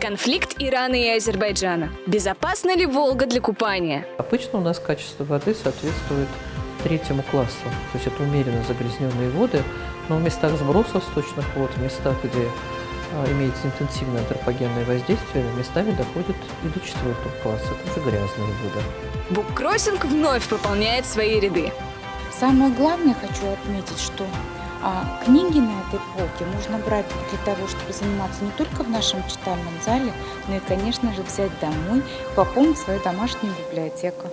Конфликт Ирана и Азербайджана. Безопасна ли Волга для купания? Обычно у нас качество воды соответствует третьему классу. То есть это умеренно загрязненные воды, но в местах сбросов сточных вод, в местах, где а, имеется интенсивное антропогенное воздействие, местами доходит и до четвертого класса. Это уже грязные воды. Буккроссинг вновь пополняет свои ряды. Самое главное хочу отметить, что а, книги на этой полке можно брать для того, чтобы заниматься не только в нашем читальном зале, но и, конечно же, взять домой, пополнить свою домашнюю библиотеку.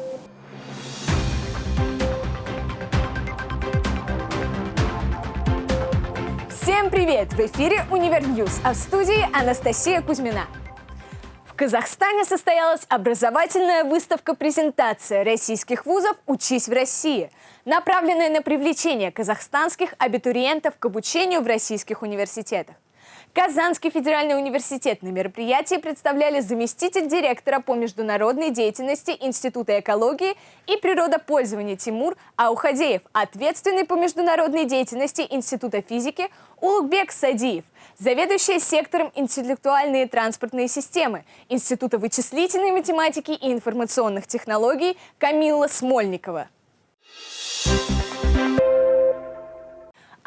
Всем привет! В эфире Univer News, а в студии Анастасия Кузьмина. Казахстане состоялась образовательная выставка-презентация российских вузов «Учись в России», направленная на привлечение казахстанских абитуриентов к обучению в российских университетах. Казанский федеральный университет на мероприятии представляли заместитель директора по международной деятельности Института экологии и природопользования Тимур Аухадеев, ответственный по международной деятельности Института физики Улугбек Садиев, заведующая сектором интеллектуальные транспортные системы Института вычислительной математики и информационных технологий Камилла Смольникова.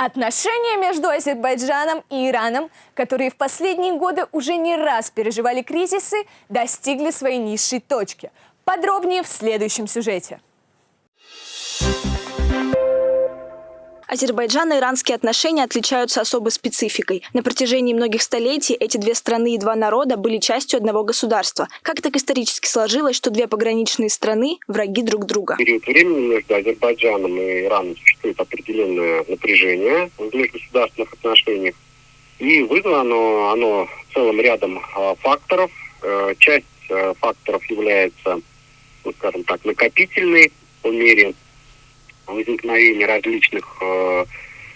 Отношения между Азербайджаном и Ираном, которые в последние годы уже не раз переживали кризисы, достигли своей низшей точки. Подробнее в следующем сюжете. Азербайджано-иранские отношения отличаются особой спецификой. На протяжении многих столетий эти две страны и два народа были частью одного государства. Как так исторически сложилось, что две пограничные страны – враги друг друга? В период времени между Азербайджаном и Ираном существует определенное напряжение в межгосударственных отношениях. И вызвано оно, оно целым рядом а, факторов. Э, часть э, факторов является, ну, скажем так, накопительной по мере возникновения различных э,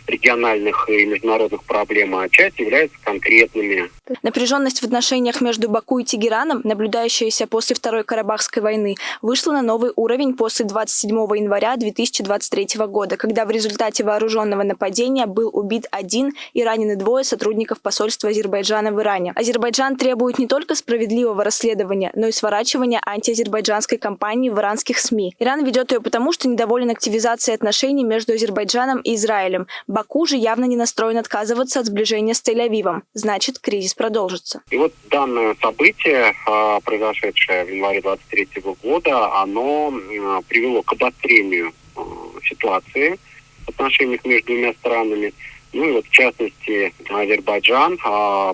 региональных и международных проблем, а часть является конкретными. Напряженность в отношениях между Баку и Тегераном, наблюдающаяся после Второй Карабахской войны, вышла на новый уровень после 27 января 2023 года, когда в результате вооруженного нападения был убит один и ранены двое сотрудников посольства Азербайджана в Иране. Азербайджан требует не только справедливого расследования, но и сворачивания антиазербайджанской кампании в иранских СМИ. Иран ведет ее потому, что недоволен активизацией отношений между Азербайджаном и Израилем. Баку же явно не настроен отказываться от сближения с Тель-Авивом. Значит, кризис продолжится. И вот данное событие, а, произошедшее в январе 23 года, оно а, привело к обострению а, ситуации в отношениях между двумя странами. Ну и вот в частности Азербайджан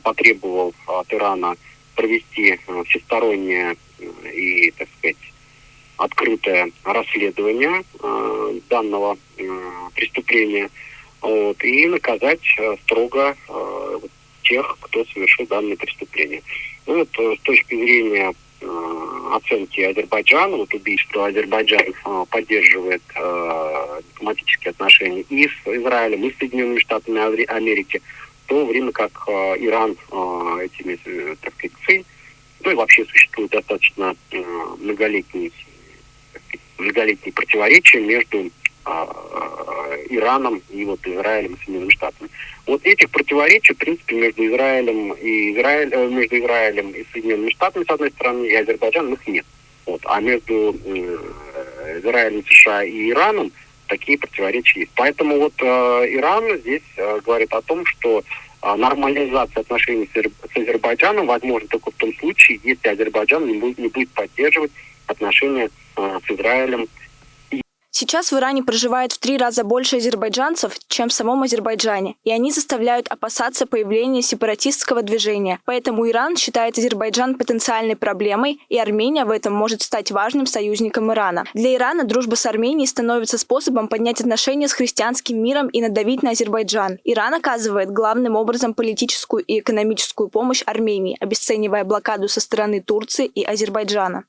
потребовал от Ирана провести всестороннее и, так сказать, открытое расследование данного преступления вот, и наказать строго тех, кто совершил данное преступление. Ну, вот э, с точки зрения э, оценки Азербайджана, вот убийство Азербайджан э, поддерживает э, дипломатические отношения и с Израилем, и с Соединенными Штатами Америки, в то время как э, Иран э, этими, э, так сказать, цель, ну и вообще существует достаточно э, многолетние, многолетние противоречия между Ираном и вот Израилем и Соединенными Штатами. Вот этих противоречий, в принципе, между Израилем и Израиль, э, между Израилем и Соединенными Штатами, с одной стороны, и Азербайджаном их нет. Вот. А между э, Израилем, США и Ираном такие противоречия есть. Поэтому вот э, Иран здесь э, говорит о том, что э, нормализация отношений с, с Азербайджаном возможно только в том случае, если Азербайджан не будет, не будет поддерживать отношения э, с Израилем Сейчас в Иране проживает в три раза больше азербайджанцев, чем в самом Азербайджане, и они заставляют опасаться появления сепаратистского движения. Поэтому Иран считает Азербайджан потенциальной проблемой, и Армения в этом может стать важным союзником Ирана. Для Ирана дружба с Арменией становится способом поднять отношения с христианским миром и надавить на Азербайджан. Иран оказывает главным образом политическую и экономическую помощь Армении, обесценивая блокаду со стороны Турции и Азербайджана.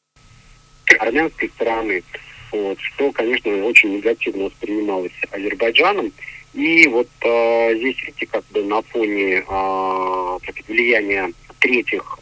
Армянской стороны вот, что, конечно, очень негативно воспринималось Азербайджаном. И вот э, здесь, видите, как бы на фоне э, влияния третьих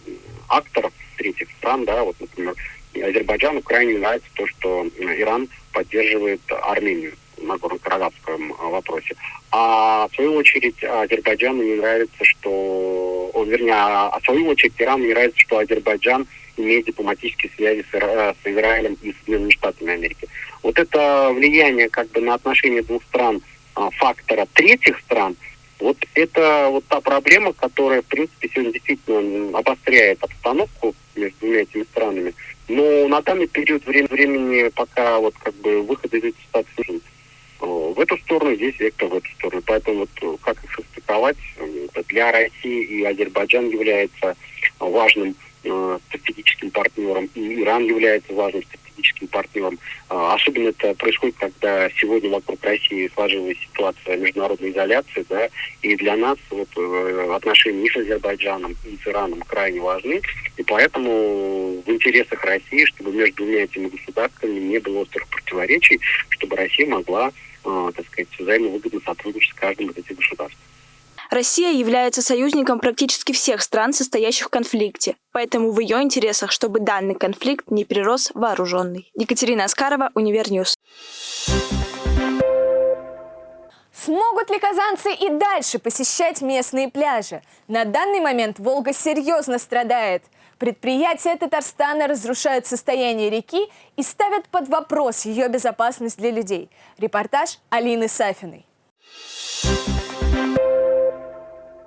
акторов, третьих стран, да, вот, например, Азербайджану крайне нравится то, что Иран поддерживает Армению на Нагорно-Карабахском вопросе. А в свою очередь Азербайджану не нравится, что вернее, а, а в свою очередь Ирану не нравится, что Азербайджан имеет дипломатические связи с, Ира, с Израилем и Соединенными Штатами Америки. Вот это влияние как бы на отношения двух стран а, фактора третьих стран, вот это вот та проблема, которая, в принципе, сегодня действительно обостряет обстановку между двумя этими странами. Но на данный период времени пока вот как бы выход из этой ситуации в эту сторону, здесь вектор в эту сторону. Поэтому вот как их состыковать для России и Азербайджан является важным э, стратегическим партнером, и Иран является важным стратегическим партнером. Э, особенно это происходит, когда сегодня вокруг России сложилась ситуация международной изоляции, да, и для нас вот, э, отношения и с Азербайджаном, и с Ираном крайне важны, и поэтому в интересах России, чтобы между двумя этими государствами не было острых противоречий, чтобы Россия могла э, так сказать, взаимовыгодно сотрудничать с каждым из этих государств. Россия является союзником практически всех стран, состоящих в конфликте. Поэтому в ее интересах, чтобы данный конфликт не перерос вооруженный. Екатерина Аскарова, Univer News. Смогут ли казанцы и дальше посещать местные пляжи? На данный момент Волга серьезно страдает. Предприятия Татарстана разрушают состояние реки и ставят под вопрос ее безопасность для людей. Репортаж Алины Сафиной.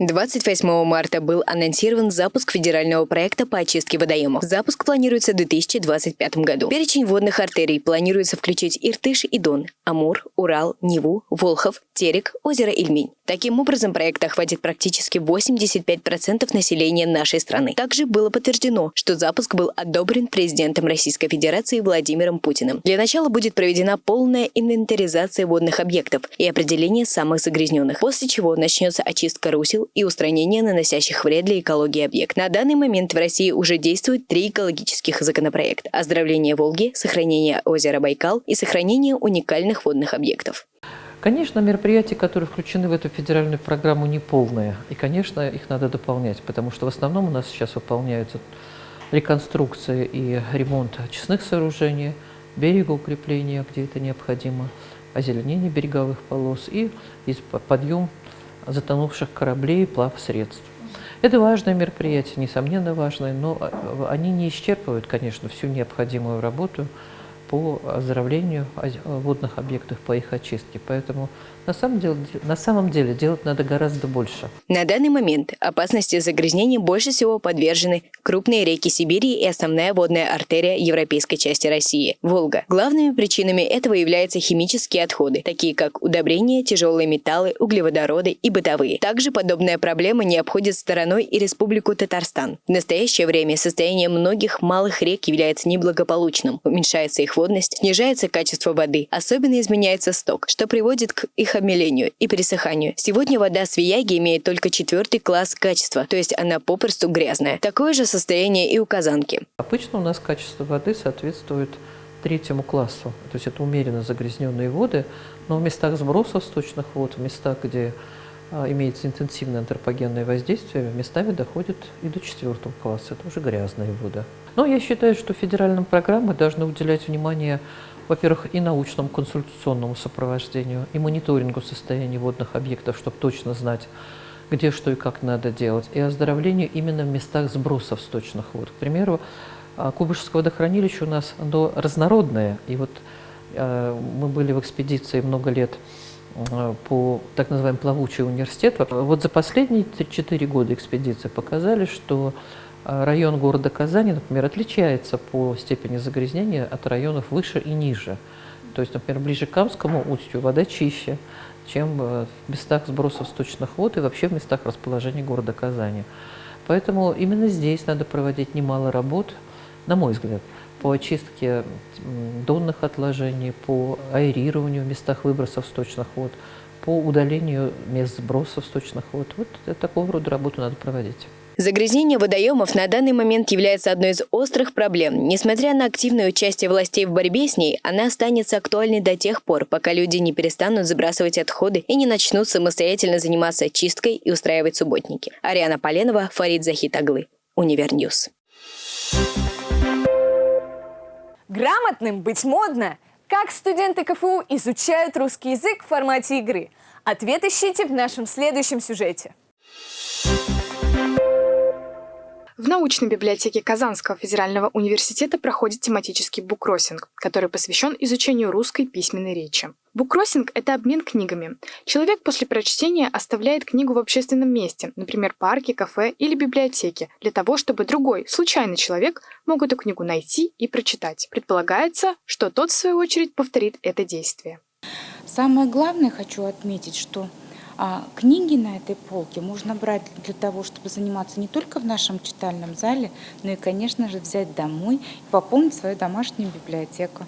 28 марта был анонсирован запуск федерального проекта по очистке водоемов. Запуск планируется в 2025 году. Перечень водных артерий планируется включить Иртыш и Дон, Амур, Урал, Неву, Волхов, Терек, озеро Ильмень. Таким образом, проект охватит практически 85% населения нашей страны. Также было подтверждено, что запуск был одобрен президентом Российской Федерации Владимиром Путиным. Для начала будет проведена полная инвентаризация водных объектов и определение самых загрязненных, после чего начнется очистка русел и устранение наносящих вред для экологии объект. На данный момент в России уже действуют три экологических законопроекта – оздоровление Волги, сохранение озера Байкал и сохранение уникальных водных объектов. Конечно, мероприятия, которые включены в эту федеральную программу, не полные. И, конечно, их надо дополнять, потому что в основном у нас сейчас выполняются реконструкция и ремонт очистных сооружений, берегоукрепления, где это необходимо, озеленение береговых полос и подъем затонувших кораблей и плавсредств. Это важное мероприятие, несомненно важное, но а, они не исчерпывают, конечно, всю необходимую работу по оздоровлению водных объектов, по их очистке. Поэтому на самом, деле, на самом деле делать надо гораздо больше. На данный момент опасности загрязнения больше всего подвержены крупные реки Сибири и основная водная артерия европейской части России – Волга. Главными причинами этого являются химические отходы, такие как удобрения, тяжелые металлы, углеводороды и бытовые. Также подобная проблема не обходит стороной и Республику Татарстан. В настоящее время состояние многих малых рек является неблагополучным. Уменьшается их водность, снижается качество воды, особенно изменяется сток, что приводит к их обмелению и пересыханию. Сегодня вода Свияги имеет только четвертый класс качества, то есть она попросту грязная. Такое же состояние и у Казанки. Обычно у нас качество воды соответствует третьему классу. То есть это умеренно загрязненные воды, но в местах сбросов сточных вод, в местах, где а, имеется интенсивное антропогенное воздействие, местами доходит и до четвертого класса. Это уже грязная вода. Но я считаю, что федеральные программы должны уделять внимание во-первых, и научному консультационному сопровождению, и мониторингу состояния водных объектов, чтобы точно знать, где что и как надо делать, и оздоровлению именно в местах сбросов сточных вод. К примеру, а, Кубышевское водохранилище у нас оно разнородное, и вот э, мы были в экспедиции много лет э, по так называемый плавучий университет. Вот за последние 4 года экспедиции показали, что а район города Казани, например, отличается по степени загрязнения от районов выше и ниже. То есть, например, ближе к Камскому устью вода чище, чем э, в местах сбросов сточных вод и вообще в местах расположения города Казани. Поэтому именно здесь надо проводить немало работ, на мой взгляд, по очистке донных отложений, по аэрированию в местах выбросов сточных вод, по удалению мест сбросов сточных вод. Вот такого рода работу надо проводить. Загрязнение водоемов на данный момент является одной из острых проблем. Несмотря на активное участие властей в борьбе с ней, она останется актуальной до тех пор, пока люди не перестанут забрасывать отходы и не начнут самостоятельно заниматься чисткой и устраивать субботники. Ариана Поленова, Фарид Захитаглы, Univer News. Грамотным быть модно. Как студенты КФУ изучают русский язык в формате игры? Ответ ищите в нашем следующем сюжете. В научной библиотеке Казанского федерального университета проходит тематический буккроссинг, который посвящен изучению русской письменной речи. Буккроссинг – это обмен книгами. Человек после прочтения оставляет книгу в общественном месте, например, парке, кафе или библиотеке, для того, чтобы другой, случайный человек мог эту книгу найти и прочитать. Предполагается, что тот, в свою очередь, повторит это действие. Самое главное хочу отметить, что а книги на этой полке можно брать для того, чтобы заниматься не только в нашем читальном зале, но и, конечно же, взять домой и пополнить свою домашнюю библиотеку.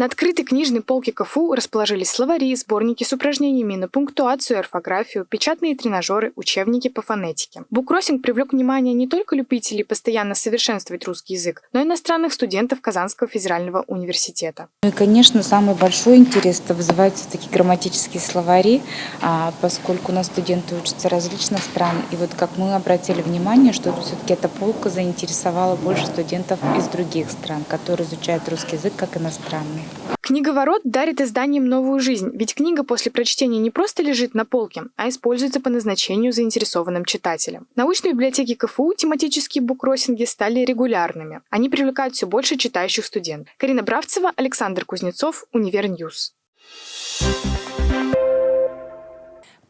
На открытой книжной полке КФУ расположились словари, сборники с упражнениями на пунктуацию и орфографию, печатные тренажеры, учебники по фонетике. Буккроссинг привлек внимание не только любителей постоянно совершенствовать русский язык, но и иностранных студентов Казанского федерального университета. Ну и, конечно, самый большой интерес это вызывают все-таки грамматические словари, а, поскольку у нас студенты учатся различных стран. И вот как мы обратили внимание, что все-таки эта полка заинтересовала больше студентов из других стран, которые изучают русский язык как иностранный. Книговорот дарит изданиям новую жизнь, ведь книга после прочтения не просто лежит на полке, а используется по назначению заинтересованным читателям. В научной библиотеке КФУ тематические буккроссинги стали регулярными. Они привлекают все больше читающих студентов. Карина Бравцева, Александр Кузнецов, Univer News.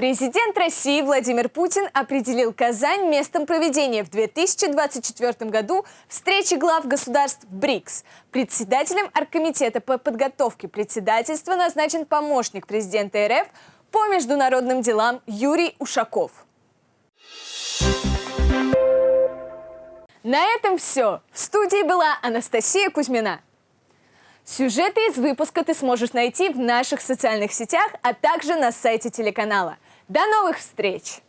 Президент России Владимир Путин определил Казань местом проведения в 2024 году встречи глав государств БРИКС. Председателем Оргкомитета по подготовке председательства назначен помощник президента РФ по международным делам Юрий Ушаков. На этом все. В студии была Анастасия Кузьмина. Сюжеты из выпуска ты сможешь найти в наших социальных сетях, а также на сайте телеканала. До новых встреч!